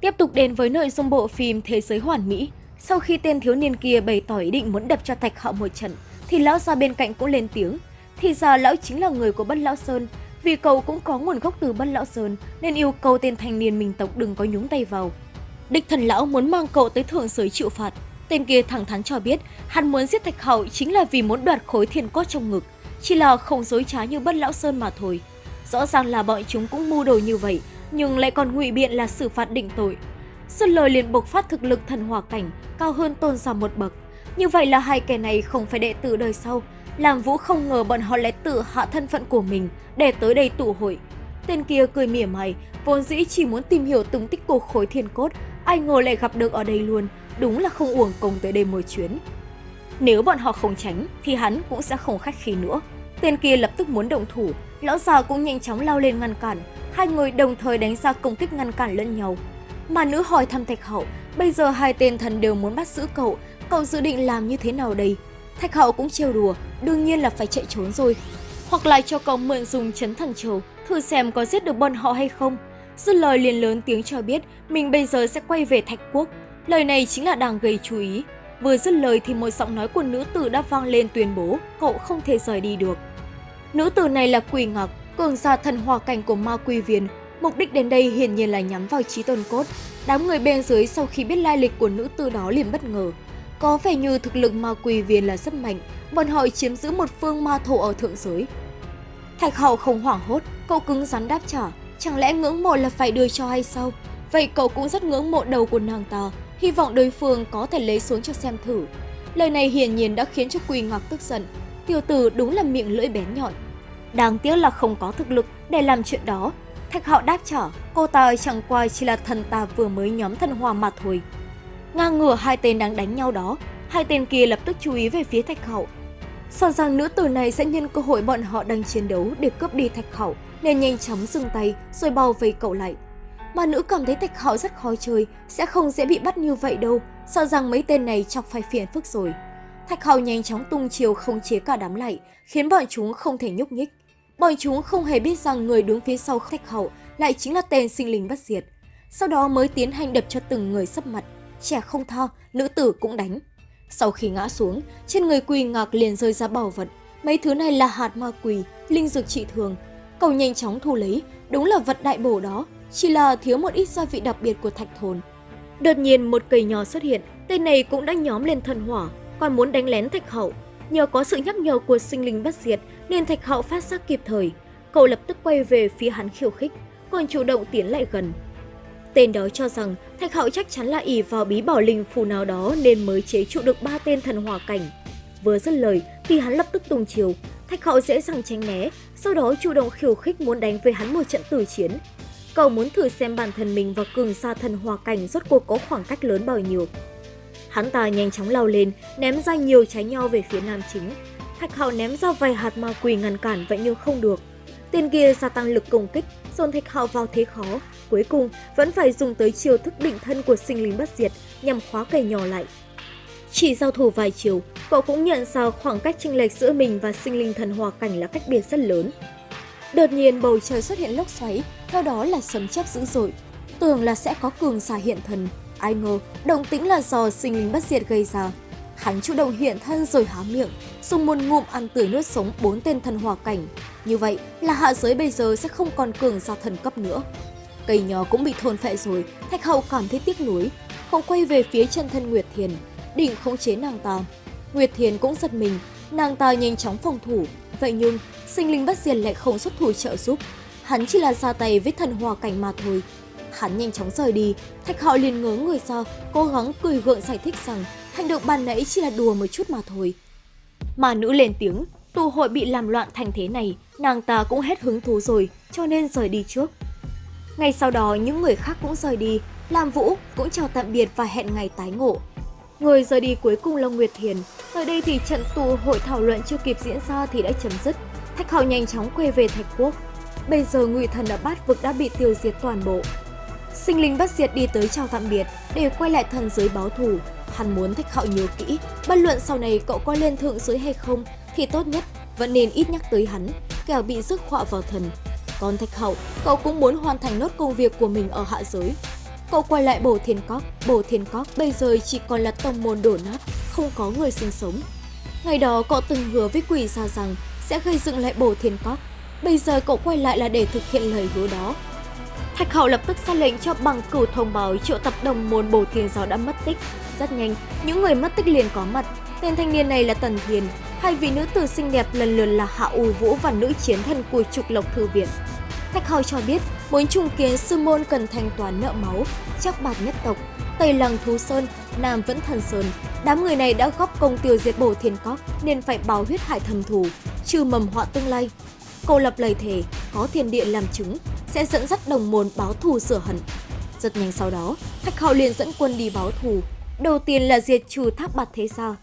Tiếp tục đến với nội dung bộ phim Thế giới hoàn mỹ. Sau khi tên thiếu niên kia bày tỏ ý định muốn đập cho Thạch Hạo một trận, thì lão già bên cạnh cũng lên tiếng. Thì ra lão chính là người của Bất Lão Sơn, vì cậu cũng có nguồn gốc từ Bất Lão Sơn nên yêu cầu tên thanh niên mình tộc đừng có nhúng tay vào. Địch thần lão muốn mang cậu tới thượng giới chịu phạt. Tên kia thẳng thắn cho biết hắn muốn giết Thạch Hạo chính là vì muốn đoạt khối thiên cốt trong ngực, chỉ là không dối trá như Bất Lão Sơn mà thôi. Rõ ràng là bọn chúng cũng mưu đồ như vậy, nhưng lại còn ngụy biện là xử phạt định tội. Xuân lời liền bộc phát thực lực thần hỏa cảnh cao hơn tôn giả một bậc. Như vậy là hai kẻ này không phải đệ tử đời sau. Làm Vũ không ngờ bọn họ lại tự hạ thân phận của mình để tới đây tụ hội. Tên kia cười mỉa mày, vốn dĩ chỉ muốn tìm hiểu tung tích của khối thiên cốt, ai ngờ lại gặp được ở đây luôn, đúng là không uổng công tới đây một chuyến. Nếu bọn họ không tránh thì hắn cũng sẽ không khách khí nữa. Tên kia lập tức muốn động thủ, lão già cũng nhanh chóng lao lên ngăn cản, hai người đồng thời đánh ra công kích ngăn cản lẫn nhau. Mà nữ hỏi thăm Thạch Hậu, bây giờ hai tên thần đều muốn bắt giữ cậu, cậu dự định làm như thế nào đây? Thạch Hậu cũng trêu đùa, đương nhiên là phải chạy trốn rồi. Hoặc lại cho cậu mượn dùng chấn thần châu, thử xem có giết được bọn họ hay không. Dứt lời liền lớn tiếng cho biết mình bây giờ sẽ quay về Thạch Quốc. Lời này chính là đang gây chú ý. Vừa dứt lời thì một giọng nói của nữ tử đã vang lên tuyên bố cậu không thể rời đi được. Nữ tử này là Quỳ Ngọc, cường giả thần hòa cảnh của ma quy viên. Mục đích đến đây hiển nhiên là nhắm vào trí tôn cốt. Đám người bên dưới sau khi biết lai lịch của nữ tử đó liền bất ngờ. Có vẻ như thực lực ma quy viên là rất mạnh, bọn họ chiếm giữ một phương ma thổ ở thượng giới. Thạch hậu không hoảng hốt, cậu cứng rắn đáp trả. Chẳng lẽ ngưỡng mộ là phải đưa cho hay sao? Vậy cậu cũng rất ngưỡng mộ đầu của nàng ta, hy vọng đối phương có thể lấy xuống cho xem thử. Lời này hiển nhiên đã khiến cho Quỳ Ngọc tức giận. Tiểu tử đúng là miệng lưỡi bén nhọn. Đáng tiếc là không có thực lực để làm chuyện đó. Thạch Hạo đáp trả, cô ta chẳng qua chỉ là thần ta vừa mới nhóm thần hòa mà thôi. Ngang ngửa hai tên đang đánh nhau đó, hai tên kia lập tức chú ý về phía Thạch Hạo. Sợ rằng nữ tử này sẽ nhân cơ hội bọn họ đang chiến đấu để cướp đi Thạch Hạo, nên nhanh chóng dừng tay rồi bao vây cậu lại. Mà nữ cảm thấy Thạch Hạo rất khó chơi, sẽ không dễ bị bắt như vậy đâu, sợ rằng mấy tên này chọc phải phiền phức rồi. Thạch Hạo nhanh chóng tung chiều không chế cả đám lại, khiến bọn chúng không thể nhúc nhích. Bọn chúng không hề biết rằng người đứng phía sau Thạch hậu lại chính là tên sinh linh bất diệt. Sau đó mới tiến hành đập cho từng người sấp mặt, trẻ không tha, nữ tử cũng đánh. Sau khi ngã xuống, trên người quỳ ngạc liền rơi ra bảo vật. Mấy thứ này là hạt ma quỳ, linh dược trị thường. Cậu nhanh chóng thu lấy, đúng là vật đại bổ đó, chỉ là thiếu một ít gia vị đặc biệt của thạch thồn. Đột nhiên một cây nhỏ xuất hiện, tên này cũng đã nhóm lên thần hỏa, còn muốn đánh lén thạch hậu. Nhờ có sự nhắc nhở của sinh linh bất diệt nên thạch hậu phát giác kịp thời. Cậu lập tức quay về phía hắn khiêu khích, còn chủ động tiến lại gần. Tên đó cho rằng Thạch Hạo chắc chắn là ỷ vào bí bảo linh phù nào đó nên mới chế trụ được ba tên thần hỏa cảnh. Vừa dứt lời thì hắn lập tức tung chiều, Thạch Hạo dễ dàng tránh né, sau đó chủ động khiêu khích muốn đánh với hắn một trận tử chiến. Cậu muốn thử xem bản thân mình và cường xa thần hỏa cảnh rốt cuộc có khoảng cách lớn bao nhiêu. Hắn ta nhanh chóng lao lên, ném ra nhiều trái nho về phía nam chính. Thạch Hạo ném ra vài hạt ma quỷ ngăn cản vậy nhưng không được. Tên kia gia tăng lực công kích, dồn Thạch Hạo vào thế khó, cuối cùng vẫn phải dùng tới chiêu thức định thân của sinh linh bất diệt nhằm khóa cây nhỏ lại. Chỉ giao thủ vài chiều, cậu cũng nhận ra khoảng cách chênh lệch giữa mình và sinh linh thần hòa cảnh là cách biệt rất lớn. Đột nhiên bầu trời xuất hiện lốc xoáy, theo đó là sấm chớp dữ dội. Tưởng là sẽ có cường giả hiện thần, ai ngờ động tĩnh là do sinh linh bất diệt gây ra. Hắn chủ động hiện thân rồi há miệng, dùng một ngụm ăn tươi nuốt sống bốn tên thần hòa cảnh. Như vậy là hạ giới bây giờ sẽ không còn cường giả thần cấp nữa. Cây nhỏ cũng bị thôn phệ rồi, Thạch Hậu cảm thấy tiếc nuối, cậu quay về phía chân thân Nguyệt Thiền, định khống chế nàng ta. Nguyệt Thiền cũng giật mình, nàng ta nhanh chóng phòng thủ, vậy nhưng sinh linh bất diệt lại không xuất thủ trợ giúp. Hắn chỉ là ra tay với thần hòa cảnh mà thôi. Hắn nhanh chóng rời đi, Thạch Hạo liền ngớ người ra, cố gắng cười gượng giải thích rằng hành động ban nãy chỉ là đùa một chút mà thôi. Mà nữ lên tiếng, tụ hội bị làm loạn thành thế này, nàng ta cũng hết hứng thú rồi, cho nên rời đi trước. Ngay sau đó những người khác cũng rời đi, Lam Vũ cũng chào tạm biệt và hẹn ngày tái ngộ. Người rời đi cuối cùng là Nguyệt Thiền, ở đây thì trận tụ hội thảo luận chưa kịp diễn ra thì đã chấm dứt. Thạch Hạo nhanh chóng quay về Thạch Quốc. Bây giờ ngụy thần ở bát vực đã bị tiêu diệt toàn bộ. Sinh linh bất diệt đi tới chào tạm biệt để quay lại thần giới báo thù. Hắn muốn Thạch Hạo nhớ kỹ, bất luận sau này cậu có lên thượng giới hay không thì tốt nhất vẫn nên ít nhắc tới hắn, kẻo bị rước họa vào thần. Còn Thạch Hậu, cậu cũng muốn hoàn thành nốt công việc của mình ở hạ giới. Cậu quay lại bổ Thiên Cóc, bổ Thiên Cóc bây giờ chỉ còn là tông môn đổ nát, không có người sinh sống. Ngày đó cậu từng hứa với quỷ ra rằng sẽ gây dựng lại bổ Thiên Cóc, bây giờ cậu quay lại là để thực hiện lời hứa đó. Thạch Hậu lập tức ra lệnh cho bằng cửu thông báo triệu tập đồng môn bổ Thiên Giáo đã mất tích. Rất nhanh, những người mất tích liền có mặt. Tên thanh niên này là Tần Thiền, hai vị nữ tử xinh đẹp lần lượt là Hạ U Vũ và nữ chiến thần của trục lộc thư viện. Thạch Hậu cho biết, muốn trùng kiến sư môn cần thanh toán nợ máu, chắc bạc nhất tộc, Tây Lăng Thú Sơn, Nam Vẫn Thần Sơn. Đám người này đã góp công tiêu diệt bổ thiên cóc nên phải báo huyết hải thầm thù, trừ mầm họa tương lai. Cô lập lời thề, có thiên địa làm chứng, sẽ dẫn dắt đồng môn báo thù sửa hận. Rất nhanh sau đó, Thạch Hậu liền dẫn quân đi báo thù. Đầu tiên là diệt trừ tháp bạt thế gia.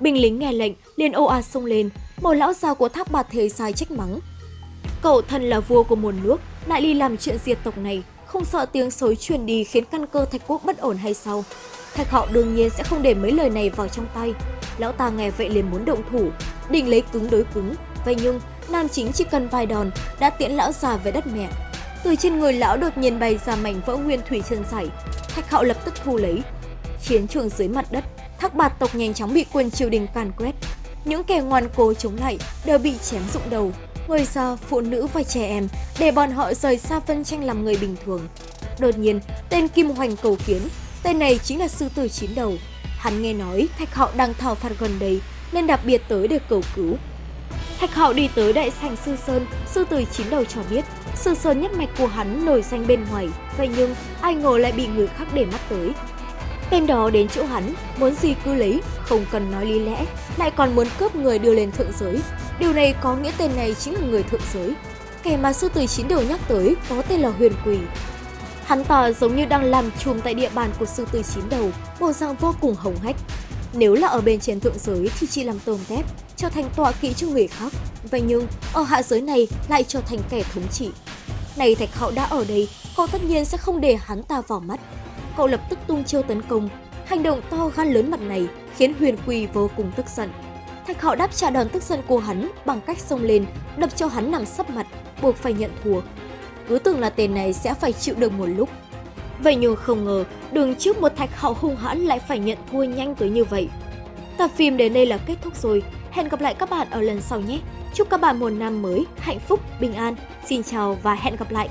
Binh lính nghe lệnh liền ồ ạt xông lên, một lão già của tháp bạt thế sai trách mắng. Cậu thân là vua của một nước, lại đi làm chuyện diệt tộc này, không sợ tiếng xối truyền đi khiến căn cơ thạch quốc bất ổn hay sao? Thạch Hạo đương nhiên sẽ không để mấy lời này vào trong tay. Lão ta nghe vậy liền muốn động thủ, định lấy cứng đối cứng. Vậy nhưng, Nam Chính chỉ cần vài đòn đã tiễn lão già về đất mẹ. Từ trên người lão đột nhiên bay ra mảnh vỡ nguyên thủy chân sảy. Thạch Hạo lập tức thu lấy. Chiến trường dưới mặt đất, Thác Bạt tộc nhanh chóng bị quân triều đình càn quét. Những kẻ ngoan cố chống lại đều bị chém rụng đầu, người già, phụ nữ và trẻ em để bọn họ rời xa phân tranh làm người bình thường. Đột nhiên, tên Kim Hoành cầu kiến, tên này chính là sư tử chín đầu. Hắn nghe nói Thạch Hạo đang thảo phạt gần đây nên đặc biệt tới để cầu cứu. Thạch Hạo đi tới đại sảnh sư sơn, sư tử chín đầu cho biết sư sơn nhất mạch của hắn nổi danh bên ngoài, vậy nhưng ai ngờ lại bị người khác để mắt tới. Tên đó đến chỗ hắn, muốn gì cứ lấy, không cần nói lý lẽ, lại còn muốn cướp người đưa lên thượng giới. Điều này có nghĩa tên này chính là người thượng giới. Kẻ mà sư tử chín đầu nhắc tới có tên là Huyền Quỷ. Hắn ta giống như đang làm chùm tại địa bàn của sư tử chín đầu, bộ dạng vô cùng hồng hách. Nếu là ở bên trên thượng giới thì chỉ làm tôm tép, trở thành tọa kỵ cho người khác. Vậy nhưng, ở hạ giới này lại trở thành kẻ thống trị. Này Thạch Hạo đã ở đây, cậu tất nhiên sẽ không để hắn ta vào mắt. Cậu lập tức tung chiêu tấn công. Hành động to gan lớn mặt này khiến Huyền Quỳ vô cùng tức giận. Thạch Hạo đáp trả đòn tức giận của hắn bằng cách xông lên, đập cho hắn nằm sấp mặt, buộc phải nhận thua. Cứ tưởng là tên này sẽ phải chịu được một lúc. Vậy nhưng không ngờ, đường trước một Thạch Hạo hung hãn lại phải nhận thua nhanh tới như vậy. Tập phim đến đây là kết thúc rồi. Hẹn gặp lại các bạn ở lần sau nhé. Chúc các bạn một năm mới hạnh phúc, bình an. Xin chào và hẹn gặp lại.